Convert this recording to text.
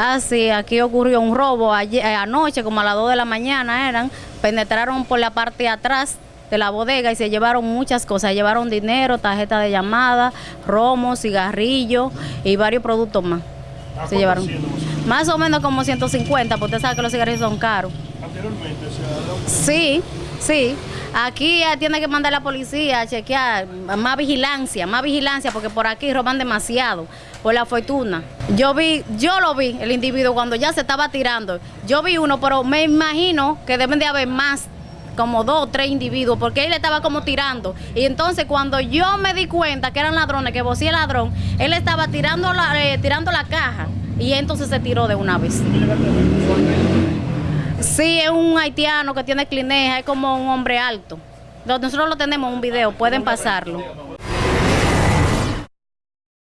Ah, sí, aquí ocurrió un robo ayer, eh, anoche, como a las 2 de la mañana eran, penetraron por la parte de atrás de la bodega y se llevaron muchas cosas, llevaron dinero, tarjeta de llamada, romo, cigarrillos y varios productos más. Se llevaron más o menos como 150, porque usted sabe que los cigarrillos son caros. Anteriormente se ha dado Sí, sí. Aquí tiene que mandar la policía a chequear más vigilancia, más vigilancia, porque por aquí roban demasiado, por la fortuna. Yo vi, yo lo vi, el individuo, cuando ya se estaba tirando. Yo vi uno, pero me imagino que deben de haber más, como dos o tres individuos, porque él estaba como tirando. Y entonces cuando yo me di cuenta que eran ladrones, que vos el ladrón, él estaba tirando la, eh, tirando la caja. Y entonces se tiró de una vez. Sí, es un haitiano que tiene clineja, es como un hombre alto. Nosotros lo tenemos en un video, pueden pasarlo.